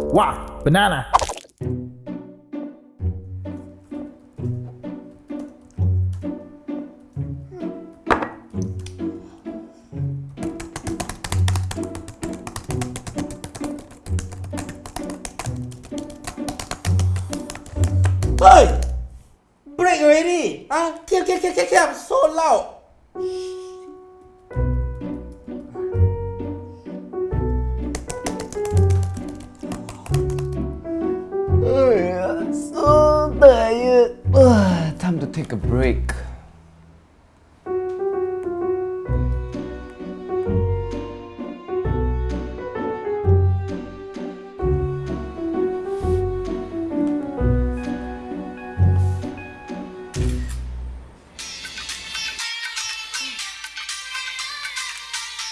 Wow, banana. Hey! Break already! Ah, kill, kill, kill, kill, kill! So loud! So tired. Ugh, time to take a break.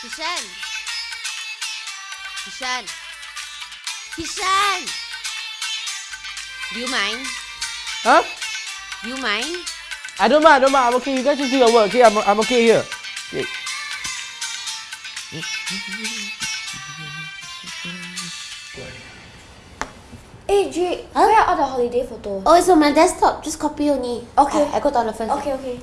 Kishan! Kishan! Kishan! Do you mind? Huh? Do you mind? I don't mind, I don't mind. I'm okay. You guys just do your work. Okay, I'm, I'm okay here. Okay. Hey, Jake, where are all the holiday photos? Oh, it's on my desktop. Just copy only. Okay. I, I go the first. Okay, okay.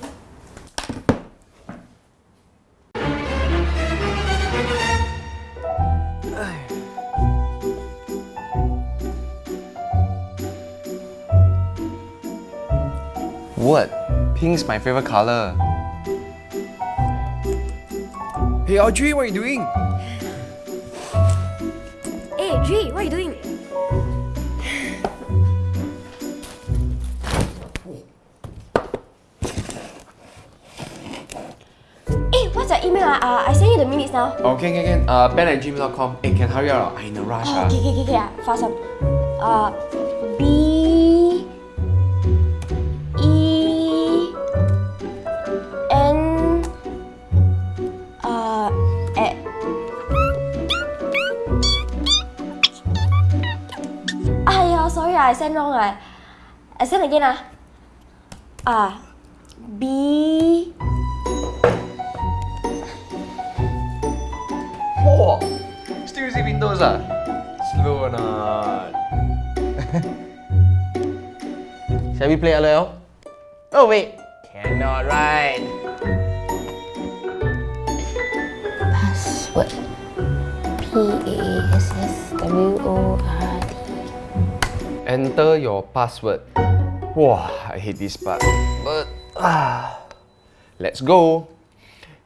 What? Pink's my favorite color. Hey Audrey, what are you doing? Hey, Jake, what are you doing? Hey, what's your email? ah? Uh, I send you the minutes now. Okay, okay, okay. Uh, ben at gmail.com. Hey, can hurry up? I'm in a rush. Oh, ah. okay, okay, okay, okay. ah, Fast one. Uh, B yeah, sorry, ah, I sent wrong. ah. I send again. Ah, ah B Whoa! Still using Windows ah? Slow or not? Shall we play LOL? Oh wait, cannot right? Password. P-A-S-S-W-O-R-D. Enter your password. Wow, I hate this part. But ah, let's go.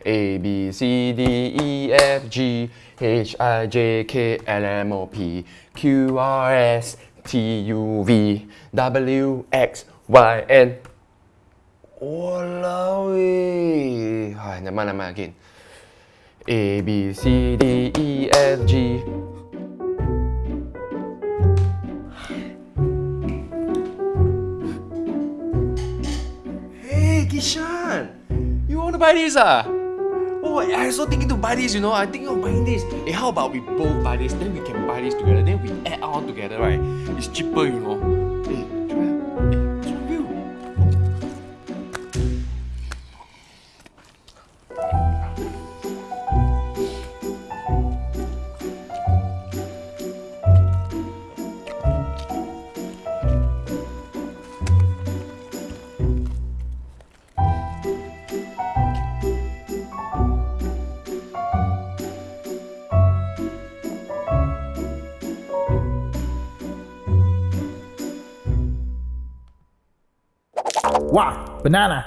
A B C D E F G H I J K L M O P Q R S T U V W X Y N. Walao eh. Ah, never mind, never mind again. A B C D E F G Kishan! You want to buy this ah? Oh, I also thinking to buy this, you know. I thinking of buying this. Hey, how about we both buy this, then we can buy this together. Then we add on together, right? It's cheaper, you know. Wow, banana.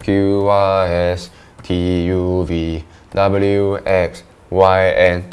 Q R S T U V W X Y N